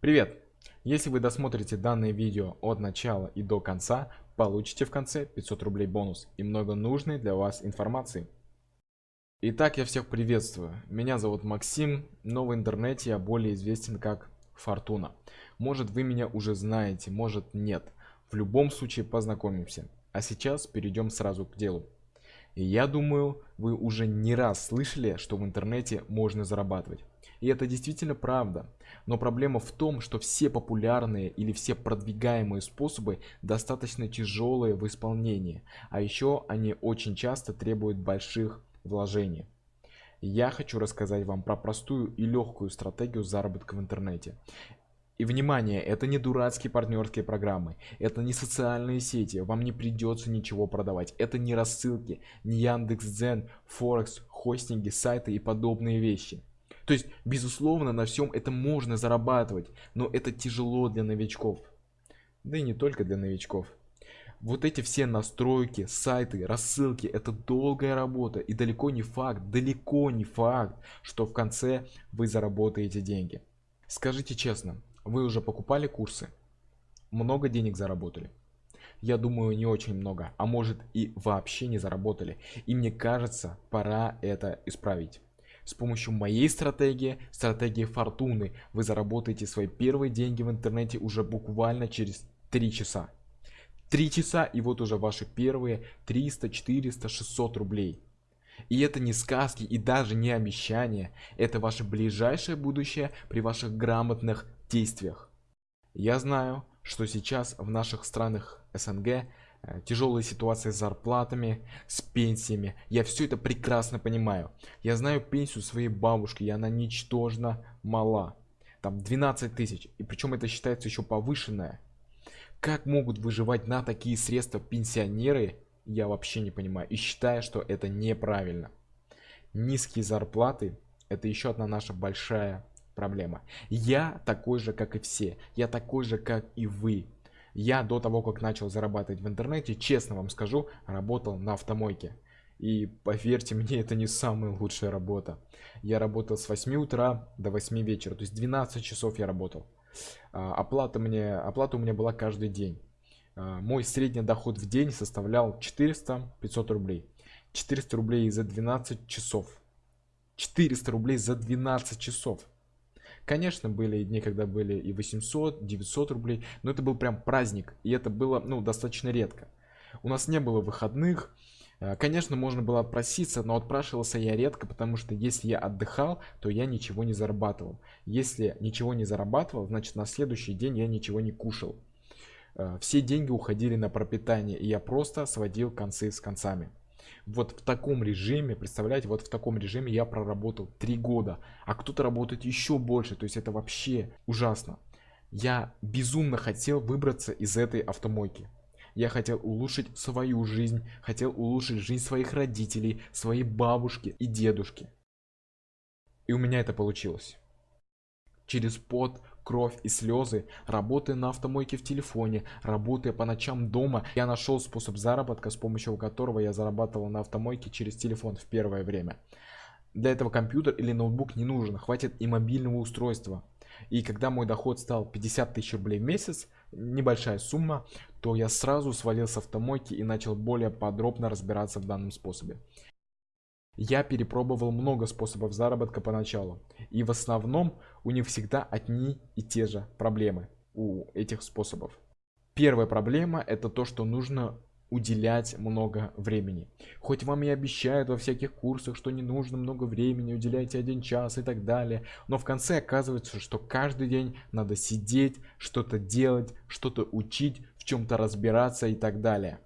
Привет! Если вы досмотрите данное видео от начала и до конца, получите в конце 500 рублей бонус и много нужной для вас информации. Итак, я всех приветствую. Меня зовут Максим, но в интернете я более известен как Фортуна. Может вы меня уже знаете, может нет. В любом случае познакомимся. А сейчас перейдем сразу к делу. Я думаю, вы уже не раз слышали, что в интернете можно зарабатывать. И это действительно правда. Но проблема в том, что все популярные или все продвигаемые способы достаточно тяжелые в исполнении. А еще они очень часто требуют больших вложений. Я хочу рассказать вам про простую и легкую стратегию заработка в интернете. И внимание, это не дурацкие партнерские программы, это не социальные сети, вам не придется ничего продавать, это не рассылки, не Яндекс.Дзен, Форекс, хостинги, сайты и подобные вещи. То есть, безусловно, на всем это можно зарабатывать, но это тяжело для новичков. Да и не только для новичков. Вот эти все настройки, сайты, рассылки, это долгая работа и далеко не факт, далеко не факт, что в конце вы заработаете деньги. Скажите честно, вы уже покупали курсы? Много денег заработали? Я думаю, не очень много, а может и вообще не заработали. И мне кажется, пора это исправить. С помощью моей стратегии, стратегии фортуны, вы заработаете свои первые деньги в интернете уже буквально через 3 часа. 3 часа и вот уже ваши первые 300, 400, 600 рублей. И это не сказки и даже не обещания, это ваше ближайшее будущее при ваших грамотных действиях. Я знаю, что сейчас в наших странах СНГ Э, тяжелые ситуации с зарплатами, с пенсиями. Я все это прекрасно понимаю. Я знаю пенсию своей бабушки, и она ничтожно мала. Там 12 тысяч, и причем это считается еще повышенное. Как могут выживать на такие средства пенсионеры, я вообще не понимаю. И считаю, что это неправильно. Низкие зарплаты, это еще одна наша большая проблема. Я такой же, как и все. Я такой же, как и вы. Я до того, как начал зарабатывать в интернете, честно вам скажу, работал на автомойке. И поверьте мне, это не самая лучшая работа. Я работал с 8 утра до 8 вечера, то есть 12 часов я работал. А, оплата, мне, оплата у меня была каждый день. А, мой средний доход в день составлял 400-500 рублей. 400 рублей за 12 часов. 400 рублей за 12 часов. Конечно, были дни, когда были и 800, 900 рублей, но это был прям праздник, и это было, ну, достаточно редко. У нас не было выходных, э, Конечно, можно было отпроситься, но отпрашивался я редко, потому что если я отдыхал, то я ничего не зарабатывал. Если ничего не зарабатывал, значит на следующий день я ничего не кушал. Э, все деньги уходили на пропитание, и я просто сводил концы с концами вот в таком режиме, представляете, вот в таком режиме я проработал три года, а кто-то работает еще больше, то есть это вообще ужасно. Я безумно хотел выбраться из этой автомойки. Я хотел улучшить свою жизнь, хотел улучшить жизнь своих родителей, своей бабушки и дедушки. И у меня это получилось. Через пот, кровь и слезы, работая на автомойке в телефоне, работая по ночам дома, я нашел способ заработка, с помощью которого я зарабатывал на автомойке через телефон в первое время. Для этого компьютер или ноутбук не нужен, хватит и мобильного устройства. И когда мой доход стал 50 тысяч рублей в месяц, небольшая сумма, то я сразу свалил с автомойки и начал более подробно разбираться в данном способе. Я перепробовал много способов заработка поначалу, и в основном у них всегда одни и те же проблемы у этих способов. Первая проблема это то, что нужно уделять много времени. Хоть вам и обещают во всяких курсах, что не нужно много времени, уделяйте один час и так далее, но в конце оказывается, что каждый день надо сидеть, что-то делать, что-то учить, в чем-то разбираться и так далее.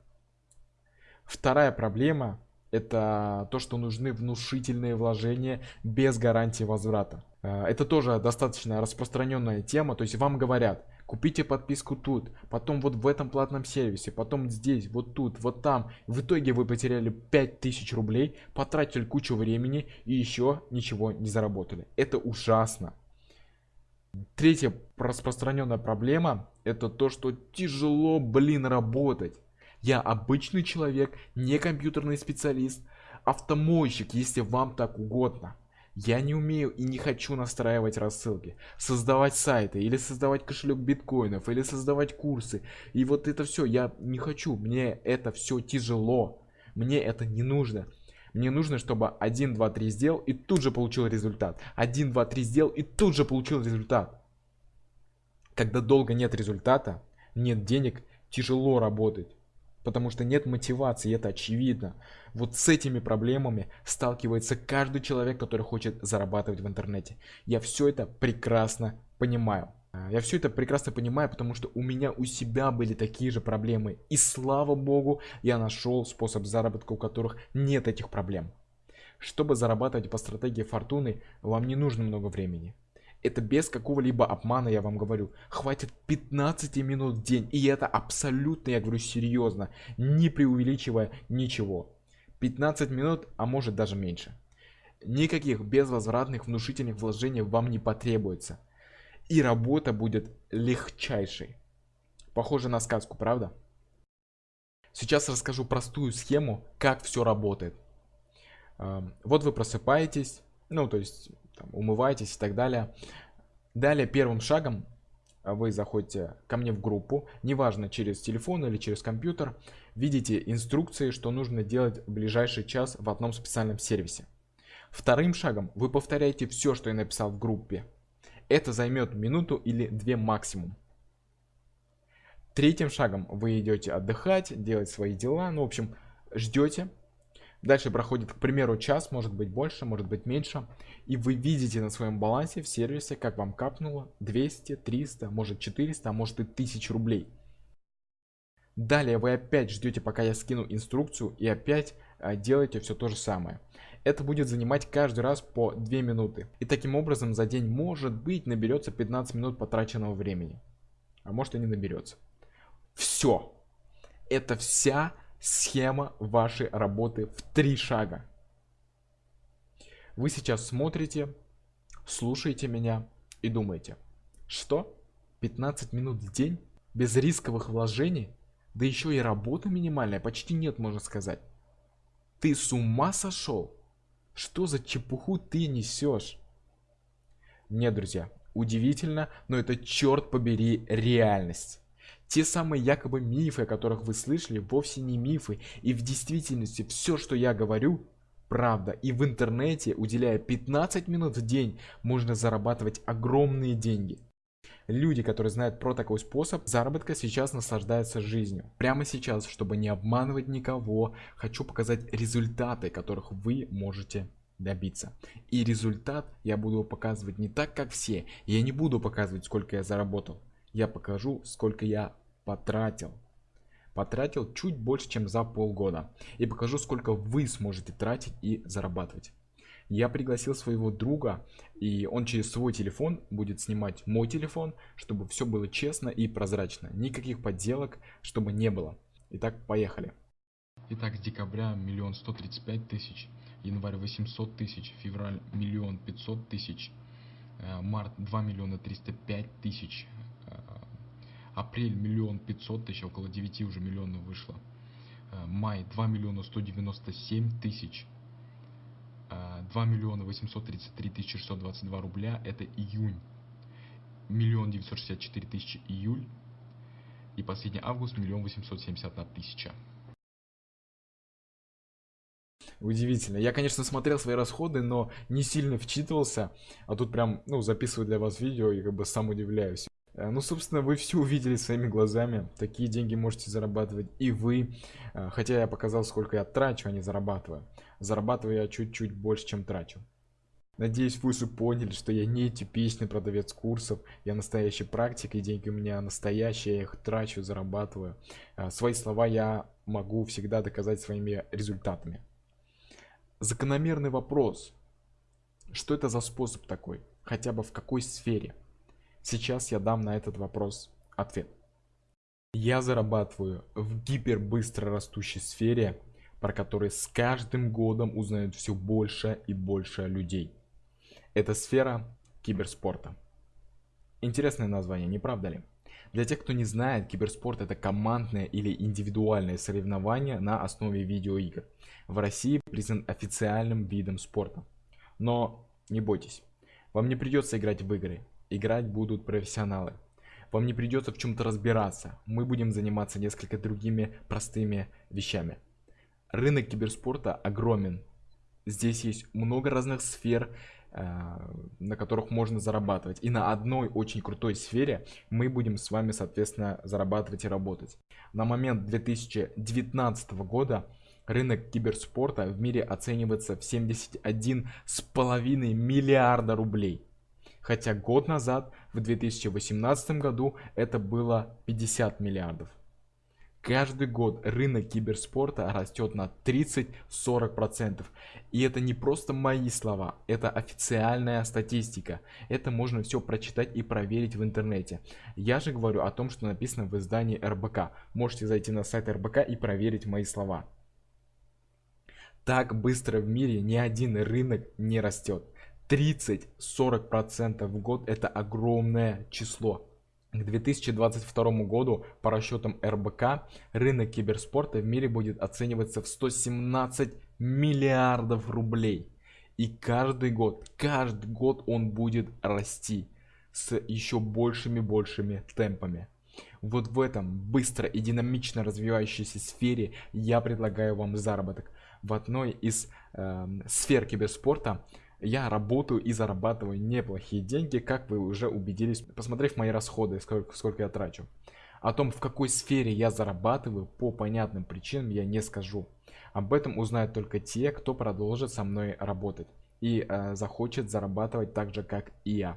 Вторая проблема это то, что нужны внушительные вложения без гарантии возврата. Э, это тоже достаточно распространенная тема, то есть вам говорят, купите подписку тут, потом вот в этом платном сервисе, потом здесь, вот тут, вот там. В итоге вы потеряли 5000 рублей, потратили кучу времени и еще ничего не заработали. Это ужасно. Третья распространенная проблема, это то, что тяжело, блин, работать. Я обычный человек, не компьютерный специалист, автомойщик, если вам так угодно. Я не умею и не хочу настраивать рассылки, создавать сайты, или создавать кошелек биткоинов, или создавать курсы. И вот это все я не хочу, мне это все тяжело, мне это не нужно. Мне нужно, чтобы 1, 2, 3 сделал и тут же получил результат. 1, 2, 3 сделал и тут же получил результат. Когда долго нет результата, нет денег, тяжело работать. Потому что нет мотивации, это очевидно. Вот с этими проблемами сталкивается каждый человек, который хочет зарабатывать в интернете. Я все это прекрасно понимаю. Я все это прекрасно понимаю, потому что у меня у себя были такие же проблемы. И слава богу, я нашел способ заработка, у которых нет этих проблем. Чтобы зарабатывать по стратегии фортуны, вам не нужно много времени. Это без какого-либо обмана, я вам говорю. Хватит 15 минут в день. И это абсолютно, я говорю серьезно, не преувеличивая ничего. 15 минут, а может даже меньше. Никаких безвозвратных внушительных вложений вам не потребуется. И работа будет легчайшей. Похоже на сказку, правда? Сейчас расскажу простую схему, как все работает. Эм, вот вы просыпаетесь, ну то есть там, умываетесь и так далее. Далее первым шагом вы заходите ко мне в группу, неважно через телефон или через компьютер, видите инструкции, что нужно делать в ближайший час в одном специальном сервисе. Вторым шагом вы повторяете все, что я написал в группе. Это займет минуту или две максимум. Третьим шагом вы идете отдыхать, делать свои дела, ну в общем ждете, Дальше проходит, к примеру, час, может быть больше, может быть меньше. И вы видите на своем балансе в сервисе, как вам капнуло 200, 300, может 400, а может и 1000 рублей. Далее вы опять ждете, пока я скину инструкцию и опять а, делаете все то же самое. Это будет занимать каждый раз по 2 минуты. И таким образом за день может быть наберется 15 минут потраченного времени. А может и не наберется. Все. Это вся схема вашей работы в три шага. Вы сейчас смотрите, слушаете меня и думаете, что 15 минут в день без рисковых вложений, да еще и работа минимальная, почти нет, можно сказать. Ты с ума сошел? Что за чепуху ты несешь? Нет, друзья, удивительно, но это черт побери реальность. Те самые якобы мифы, о которых вы слышали, вовсе не мифы. И в действительности все, что я говорю, правда. И в интернете, уделяя 15 минут в день, можно зарабатывать огромные деньги. Люди, которые знают про такой способ заработка, сейчас наслаждаются жизнью. Прямо сейчас, чтобы не обманывать никого, хочу показать результаты, которых вы можете добиться. И результат я буду показывать не так, как все. Я не буду показывать, сколько я заработал. Я покажу, сколько я потратил. Потратил чуть больше, чем за полгода. И покажу, сколько вы сможете тратить и зарабатывать. Я пригласил своего друга, и он через свой телефон будет снимать мой телефон, чтобы все было честно и прозрачно. Никаких подделок, чтобы не было. Итак, поехали. Итак, с декабря миллион сто тридцать пять тысяч, январь 800 тысяч, февраль миллион пятьсот тысяч, э, март 2 миллиона 305 тысяч, апрель миллион пятьсот тысяч, около 9 уже миллионов вышло. Э, май 2 миллиона 197 тысяч. 2 э, миллиона 833 тысячи 622 рубля, это июнь. Миллион 964 тысячи июль. И последний август миллион 871 тысяча. Удивительно. Я, конечно, смотрел свои расходы, но не сильно вчитывался. А тут прям, ну, записываю для вас видео и как бы сам удивляюсь. Э, ну, собственно, вы все увидели своими глазами. Такие деньги можете зарабатывать и вы. Э, хотя я показал, сколько я трачу, а не зарабатываю. Зарабатываю я чуть-чуть больше, чем трачу. Надеюсь, вы уже поняли, что я не типичный продавец курсов. Я настоящий практик, и деньги у меня настоящие, я их трачу, зарабатываю. Э, свои слова я могу всегда доказать своими результатами. Закономерный вопрос. Что это за способ такой? Хотя бы в какой сфере? Сейчас я дам на этот вопрос ответ. Я зарабатываю в гипербыстро растущей сфере, про которую с каждым годом узнают все больше и больше людей. Это сфера киберспорта. Интересное название, не правда ли? Для тех, кто не знает, киберспорт это командное или индивидуальное соревнование на основе видеоигр. В России признан официальным видом спорта. Но Не бойтесь. Вам не придется играть в игры. Играть будут профессионалы. Вам не придется в чем-то разбираться. Мы будем заниматься несколько другими простыми вещами. Рынок киберспорта огромен. Здесь есть много разных сфер, Э, на которых можно зарабатывать. И на одной очень крутой сфере мы будем с вами, соответственно, зарабатывать и работать. На момент 2019 года рынок киберспорта в мире оценивается в 71,5 миллиарда рублей. Хотя год назад, в 2018 году, это было 50 миллиардов. Каждый год рынок киберспорта растет на 30-40%. И это не просто мои слова, это официальная статистика. Это можно все прочитать и проверить в интернете. Я же говорю о том, что написано в издании РБК. Можете зайти на сайт РБК и проверить мои слова. Так быстро в мире ни один рынок не растет. 30-40% в год это огромное число. К 2022 году, по расчетам РБК, рынок киберспорта в мире будет оцениваться в 117 миллиардов рублей. И каждый год, каждый год он будет расти с еще большими большими темпами. Вот в этом быстро и динамично развивающейся сфере я предлагаю вам заработок. В одной из э, сфер киберспорта я работаю и зарабатываю неплохие деньги, как вы уже убедились, посмотрев мои расходы, сколько, сколько я трачу. О том, в какой сфере я зарабатываю, по понятным причинам я не скажу. Об этом узнают только те, кто продолжит со мной работать и э, захочет зарабатывать так же, как и я.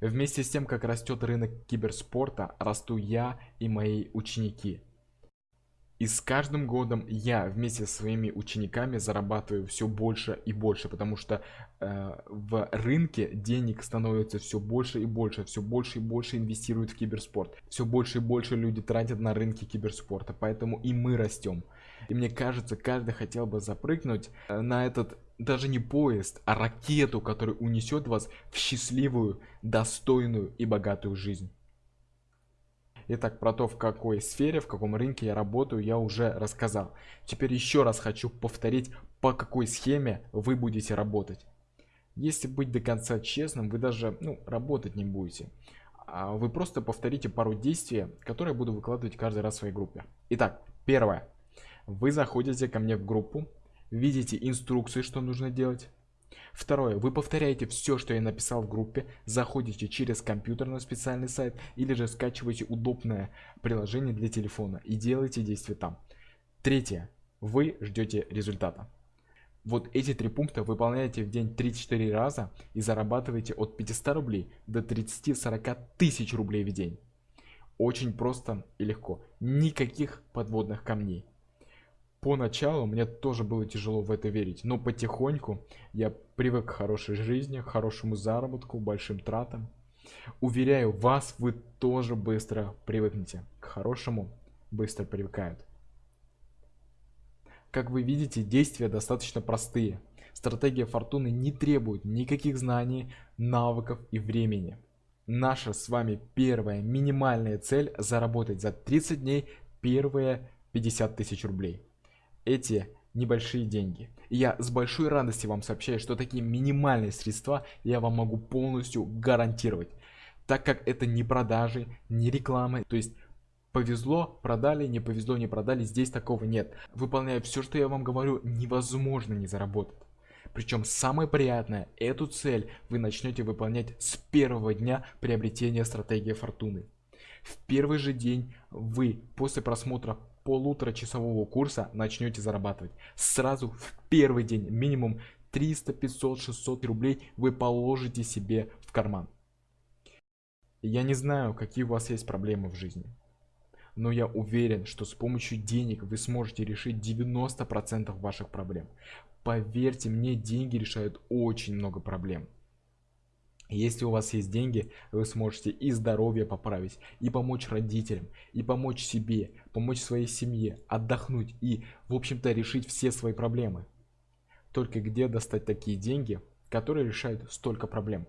Вместе с тем, как растет рынок киберспорта, расту я и мои ученики. И с каждым годом я вместе со своими учениками зарабатываю все больше и больше, потому что э, в рынке денег становится все больше и больше, все больше и больше инвестируют в киберспорт, все больше и больше люди тратят на рынке киберспорта, поэтому и мы растем. И мне кажется, каждый хотел бы запрыгнуть э, на этот даже не поезд, а ракету, которая унесет вас в счастливую, достойную и богатую жизнь. Итак, про то, в какой сфере, в каком рынке я работаю, я уже рассказал. Теперь еще раз хочу повторить, по какой схеме вы будете работать. Если быть до конца честным, вы даже ну, работать не будете. А вы просто повторите пару действий, которые я буду выкладывать каждый раз в своей группе. Итак, первое. Вы заходите ко мне в группу, видите инструкции, что нужно делать. Второе. Вы повторяете все, что я написал в группе, заходите через компьютер на специальный сайт или же скачиваете удобное приложение для телефона и делаете действия там. Третье. Вы ждете результата. Вот эти три пункта выполняете в день 3-4 раза и зарабатываете от 500 рублей до 30-40 тысяч рублей в день. Очень просто и легко. Никаких подводных камней. Поначалу мне тоже было тяжело в это верить, но потихоньку я привык к хорошей жизни, к хорошему заработку, большим тратам. Уверяю вас, вы тоже быстро привыкнете. К хорошему быстро привыкают. Как вы видите, действия достаточно простые. Стратегия фортуны не требует никаких знаний, навыков и времени. Наша с вами первая минимальная цель заработать за 30 дней первые 50 тысяч рублей эти небольшие деньги. И я с большой радостью вам сообщаю, что такие минимальные средства я вам могу полностью гарантировать. Так как это не продажи, не рекламы, то есть повезло, продали, не повезло, не продали, здесь такого нет. Выполняя все, что я вам говорю, невозможно не заработать. Причем самое приятное, эту цель вы начнете выполнять с первого дня приобретения стратегии фортуны. В первый же день вы после просмотра полуторачасового курса начнете зарабатывать. Сразу в первый день минимум 300, 500, 600 рублей вы положите себе в карман. Я не знаю, какие у вас есть проблемы в жизни. Но я уверен, что с помощью денег вы сможете решить 90% ваших проблем. Поверьте мне, деньги решают очень много проблем. Если у вас есть деньги, вы сможете и здоровье поправить, и помочь родителям, и помочь себе, помочь своей семье, отдохнуть и, в общем-то, решить все свои проблемы. Только где достать такие деньги, которые решают столько проблем?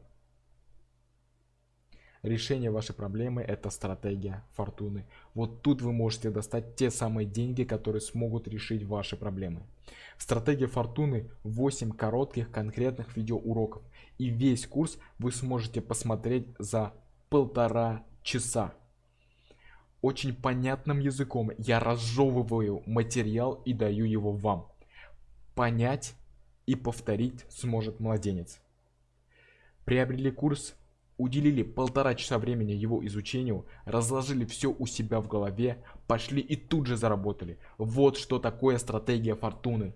Решение вашей проблемы это стратегия фортуны. Вот тут вы можете достать те самые деньги, которые смогут решить ваши проблемы. В стратегии фортуны 8 коротких конкретных видеоуроков. И весь курс вы сможете посмотреть за полтора часа. Очень понятным языком я разжевываю материал и даю его вам. Понять и повторить сможет младенец. Приобрели курс уделили полтора часа времени его изучению, разложили все у себя в голове, пошли и тут же заработали. Вот что такое стратегия фортуны.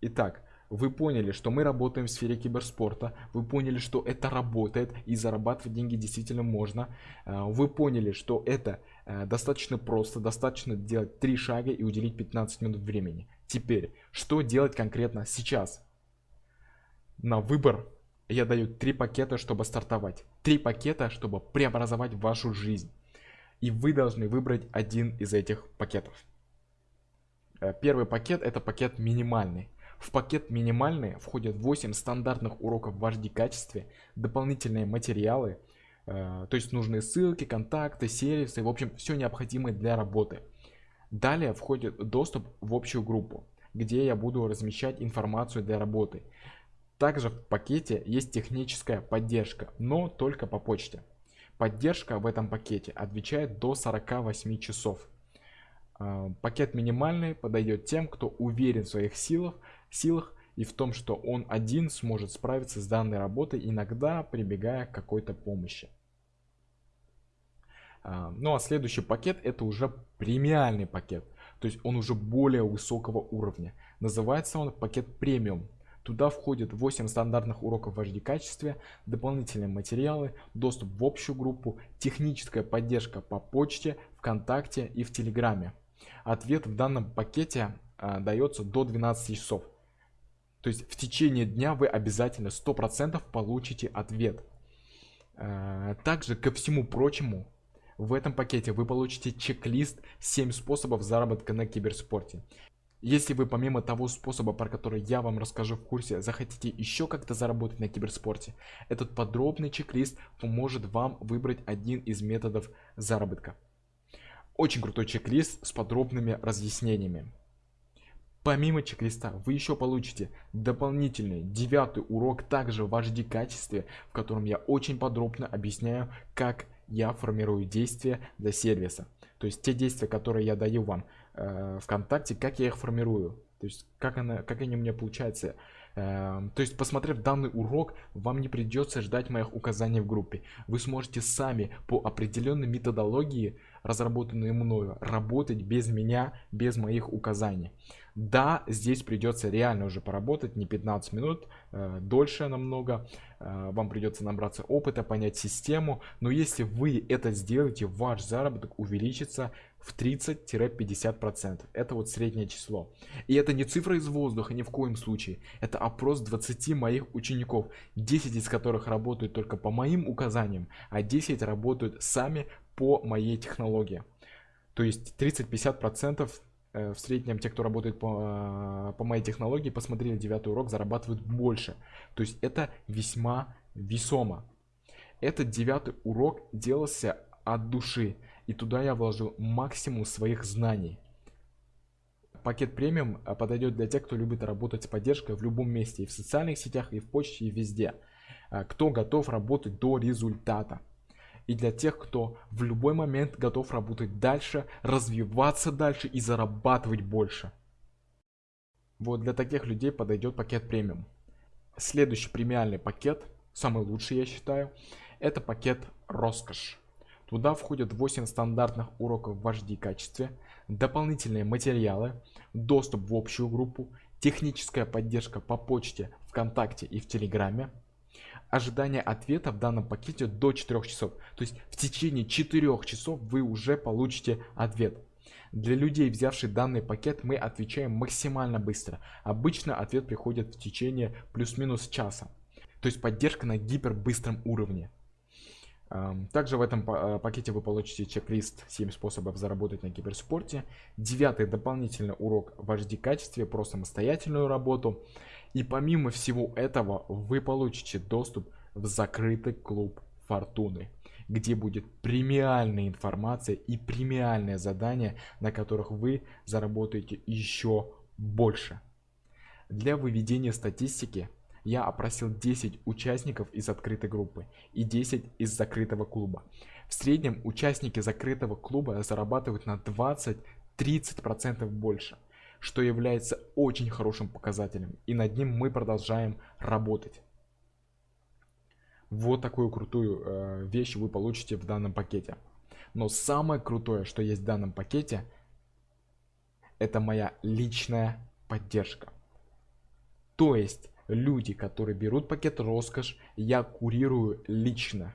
Итак, вы поняли, что мы работаем в сфере киберспорта, вы поняли, что это работает и зарабатывать деньги действительно можно, э, вы поняли, что это э, достаточно просто, достаточно делать три шага и уделить 15 минут времени. Теперь, что делать конкретно сейчас? На выбор я даю три пакета, чтобы стартовать. Три пакета, чтобы преобразовать вашу жизнь. И вы должны выбрать один из этих пакетов. Э, первый пакет это пакет минимальный. В пакет минимальный входят 8 стандартных уроков в HD качестве, дополнительные материалы, э, то есть нужные ссылки, контакты, сервисы, в общем все необходимое для работы. Далее входит доступ в общую группу, где я буду размещать информацию для работы. Также в пакете есть техническая поддержка, но только по почте. Поддержка в этом пакете отвечает до 48 часов. А, пакет минимальный подойдет тем, кто уверен в своих силах, силах и в том, что он один сможет справиться с данной работой, иногда прибегая к какой-то помощи. А, ну а следующий пакет это уже премиальный пакет, то есть он уже более высокого уровня. Называется он пакет премиум. Туда входит 8 стандартных уроков в HD качестве, дополнительные материалы, доступ в общую группу, техническая поддержка по почте, ВКонтакте и в Телеграме. Ответ в данном пакете а, дается до 12 часов. То есть в течение дня вы обязательно 100% получите ответ. А, также ко всему прочему, в этом пакете вы получите чек-лист 7 способов заработка на киберспорте. Если вы помимо того способа, про который я вам расскажу в курсе, захотите еще как-то заработать на киберспорте, этот подробный чек-лист поможет вам выбрать один из методов заработка. Очень крутой чек-лист с подробными разъяснениями. Помимо чек-листа вы еще получите дополнительный девятый урок также в HD качестве, в котором я очень подробно объясняю, как я формирую действия для сервиса. То есть те действия, которые я даю вам э, ВКонтакте, как я их формирую. То есть как, она, как они у меня получаются. Э, то есть посмотрев данный урок, вам не придется ждать моих указаний в группе. Вы сможете сами по определенной методологии, разработанной мною, работать без меня, без моих указаний. Да, здесь придется реально уже поработать, не 15 минут, э, дольше намного. Э, вам придется набраться опыта, понять систему. Но если вы это сделаете, ваш заработок увеличится в 30-50%. Это вот среднее число. И это не цифра из воздуха ни в коем случае. Это опрос 20 моих учеников, 10 из которых работают только по моим указаниям, а 10 работают сами по моей технологии. То есть 30-50% Э, в среднем те, кто работает по, по моей технологии, посмотрели девятый урок, зарабатывают больше. То есть это весьма весомо. Этот девятый урок делался от души. И туда я вложил максимум своих знаний. Пакет премиум э, подойдет для тех, кто любит работать с поддержкой в любом месте. И в социальных сетях, и в почте, и везде. Э, кто готов работать до результата и для тех, кто в любой момент готов работать дальше, развиваться дальше и зарабатывать больше. Вот для таких людей подойдет пакет премиум. Следующий премиальный пакет, самый лучший я считаю, это пакет роскошь. Туда входят 8 стандартных уроков в HD качестве, дополнительные материалы, доступ в общую группу, техническая поддержка по почте, ВКонтакте и в Телеграме, ожидание ответа в данном пакете до 4 часов. То есть в течение 4 часов вы уже получите ответ. Для людей, взявших данный пакет, мы отвечаем максимально быстро. Обычно ответ приходит в течение плюс-минус часа. То есть поддержка на гипербыстром уровне. Также в этом э, пакете вы получите чек-лист 7 способов заработать на киберспорте. Девятый дополнительный урок в HD качестве про самостоятельную работу. И помимо всего этого, вы получите доступ в закрытый клуб фортуны где будет премиальная информация и премиальное задание, на которых вы заработаете еще больше. Для выведения статистики я опросил 10 участников из открытой группы и 10 из закрытого клуба. В среднем участники закрытого клуба зарабатывают на 20-30% больше, что является очень хорошим показателем, и над ним мы продолжаем работать. Вот такую крутую э, вещь вы получите в данном пакете. Но самое крутое, что есть в данном пакете, это моя личная поддержка. То есть люди, которые берут пакет роскошь, я курирую лично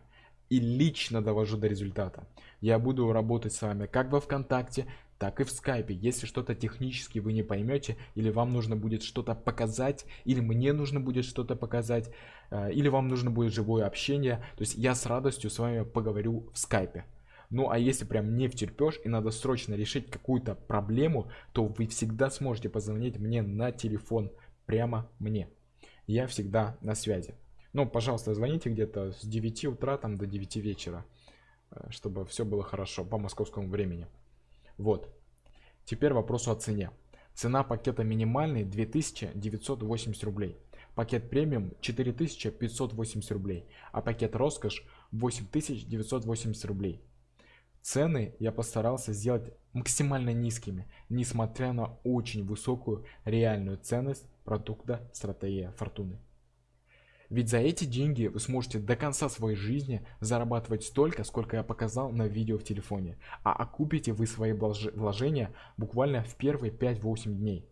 и лично довожу до результата. Я буду работать с вами как во ВКонтакте, так и в скайпе. Если что-то технически вы не поймете, или вам нужно будет что-то показать, или мне нужно будет что-то показать, э, или вам нужно будет живое общение, то есть я с радостью с вами поговорю в скайпе. Ну а если прям не втерпешь и надо срочно решить какую-то проблему, то вы всегда сможете позвонить мне на телефон, прямо мне. Я всегда на связи. Ну, пожалуйста, звоните где-то с 9 утра там до 9 вечера, э, чтобы все было хорошо по московскому времени. Вот. Теперь вопрос о цене. Цена пакета минимальный 2980 рублей. Пакет премиум 4580 рублей, а пакет роскошь 8980 рублей. Цены я постарался сделать максимально низкими, несмотря на очень высокую реальную ценность продукта стратегия фортуны. Ведь за эти деньги вы сможете до конца своей жизни зарабатывать столько, сколько я показал на видео в телефоне. А окупите вы свои вложения буквально в первые 5-8 дней.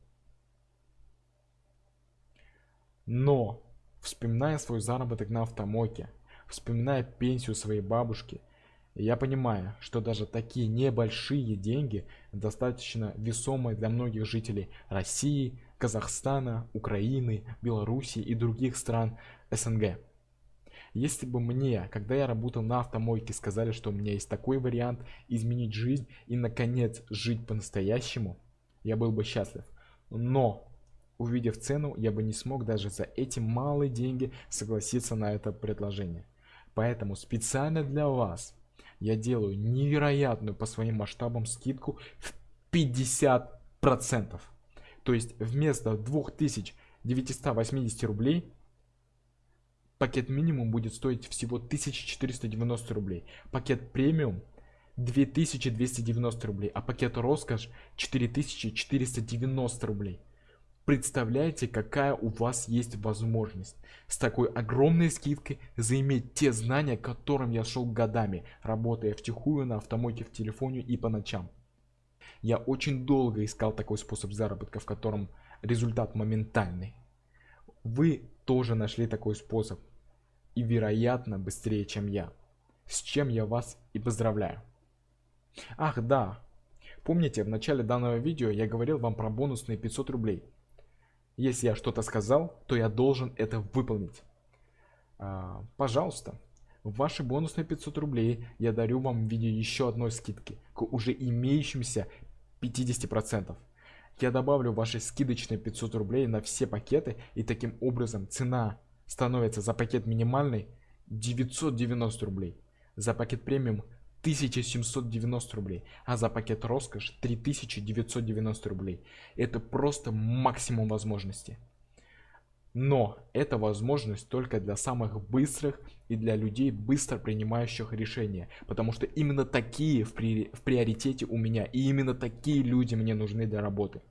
Но, вспоминая свой заработок на автомойке, вспоминая пенсию своей бабушки, я понимаю, что даже такие небольшие деньги достаточно весомые для многих жителей России, Казахстана, Украины, Белоруссии и других стран СНГ. Если бы мне, когда я работал на автомойке, сказали, что у меня есть такой вариант изменить жизнь и наконец жить по-настоящему, я был бы счастлив. Но, увидев цену, я бы не смог даже за эти малые деньги согласиться на это предложение. Поэтому специально для вас я делаю невероятную по своим масштабам скидку в 50%. То есть вместо 2980 рублей пакет минимум будет стоить всего 1490 рублей. Пакет премиум 2290 рублей, а пакет роскошь 4490 рублей. Представляете, какая у вас есть возможность с такой огромной скидкой заиметь те знания, к которым я шел годами, работая втихую на автомойке в телефоне и по ночам. Я очень долго искал такой способ заработка, в котором результат моментальный. Вы тоже нашли такой способ. И вероятно быстрее, чем я. С чем я вас и поздравляю. Ах да, помните в начале данного видео я говорил вам про бонусные 500 рублей. Если я что-то сказал, то я должен это выполнить. А, пожалуйста, ваши бонусные 500 рублей я дарю вам в виде еще одной скидки к уже имеющимся 50%. Я добавлю ваши скидочные 500 рублей на все пакеты и таким образом цена становится за пакет минимальный 990 рублей, за пакет премиум 1790 рублей, а за пакет роскошь 3990 рублей. Это просто максимум возможностей. Но это возможность только для самых быстрых и для людей, быстро принимающих решения. Потому что именно такие в, при... в приоритете у меня. И именно такие люди мне нужны для работы.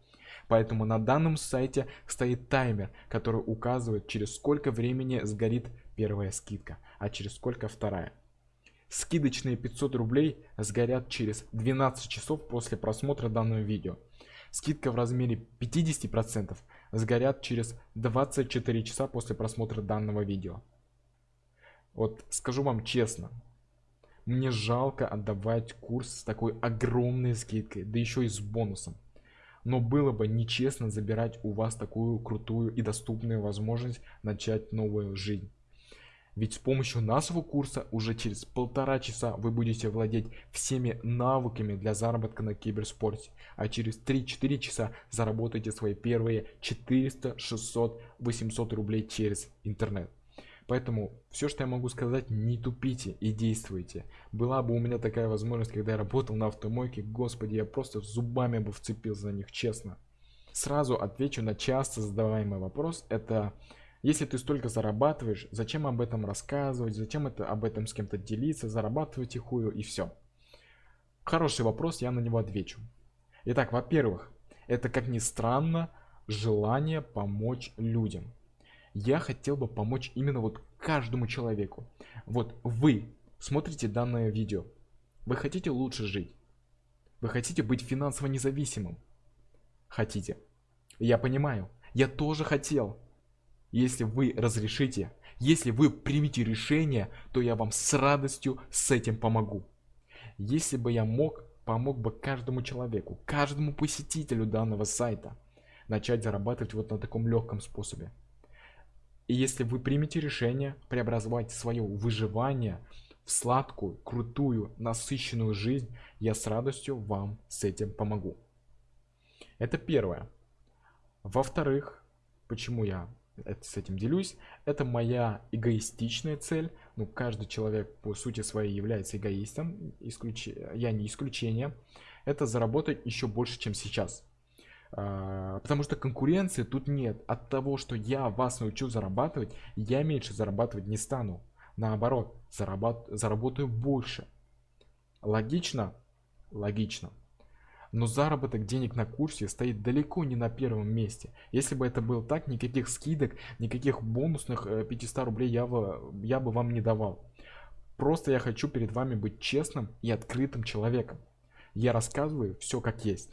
Поэтому на данном сайте стоит таймер, который указывает, через сколько времени сгорит первая скидка, а через сколько вторая. Скидочные 500 рублей сгорят через 12 часов после просмотра данного видео. Скидка в размере 50% сгорят через 24 часа после просмотра данного видео. Вот скажу вам честно, мне жалко отдавать курс с такой огромной скидкой, да еще и с бонусом. Но было бы нечестно забирать у вас такую крутую и доступную возможность начать новую жизнь. Ведь с помощью нашего курса уже через полтора часа вы будете владеть всеми навыками для заработка на киберспорте, а через 3-4 часа заработаете свои первые 400, 600, 800 рублей через интернет. Поэтому все, что я могу сказать, не тупите и действуйте. Была бы у меня такая возможность, когда я работал на автомойке, господи, я просто зубами бы вцепился за них, честно. Сразу отвечу на часто задаваемый вопрос. Это если ты столько зарабатываешь, зачем об этом рассказывать, зачем это об этом с кем-то делиться, зарабатывать ихую и все. Хороший вопрос, я на него отвечу. Итак, во-первых, это как ни странно, желание помочь людям. Я хотел бы помочь именно вот каждому человеку. Вот вы смотрите данное видео. Вы хотите лучше жить. Вы хотите быть финансово независимым. Хотите. Я понимаю. Я тоже хотел. Если вы разрешите, если вы примете решение, то я вам с радостью с этим помогу. Если бы я мог, помог бы каждому человеку, каждому посетителю данного сайта начать зарабатывать вот на таком легком способе. И если вы примете решение преобразовать свое выживание в сладкую, крутую, насыщенную жизнь, я с радостью вам с этим помогу. Это первое. Во-вторых, почему я это, с этим делюсь, это моя эгоистичная цель. Ну, каждый человек по сути своей является эгоистом, исключ... я не исключение. Это заработать еще больше, чем сейчас. А, потому что конкуренции тут нет. От того, что я вас научу зарабатывать, я меньше зарабатывать не стану. Наоборот, зарабат... заработаю больше. Логично? Логично. Но заработок денег на курсе стоит далеко не на первом месте. Если бы это было так, никаких скидок, никаких бонусных 500 э, рублей я бы, я бы вам не давал. Просто я хочу перед вами быть честным и открытым человеком. Я рассказываю все как есть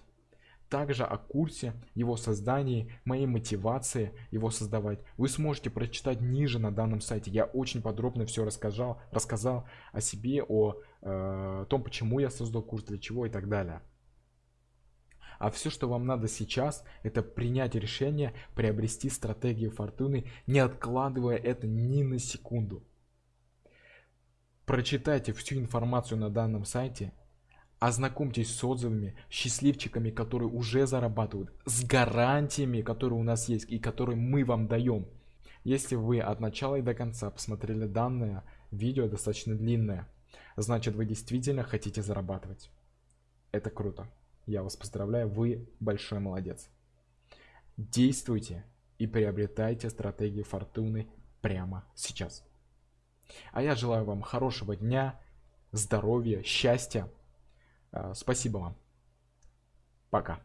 также о курсе, его создании, моей мотивации его создавать. Вы сможете прочитать ниже на данном сайте. Я очень подробно все рассказал, рассказал о себе, о э, том, почему я создал курс, для чего и так далее. А все, что вам надо сейчас, это принять решение, приобрести стратегию фортуны, не откладывая это ни на секунду. Прочитайте всю информацию на данном сайте Ознакомьтесь с отзывами, счастливчиками, которые уже зарабатывают, с гарантиями, которые у нас есть и которые мы вам даем. Если вы от начала и до конца посмотрели данное видео достаточно длинное, значит вы действительно хотите зарабатывать. Это круто. Я вас поздравляю, вы большой молодец. Действуйте и приобретайте стратегию фортуны прямо сейчас. А я желаю вам хорошего дня, здоровья, счастья. А, спасибо вам. Пока.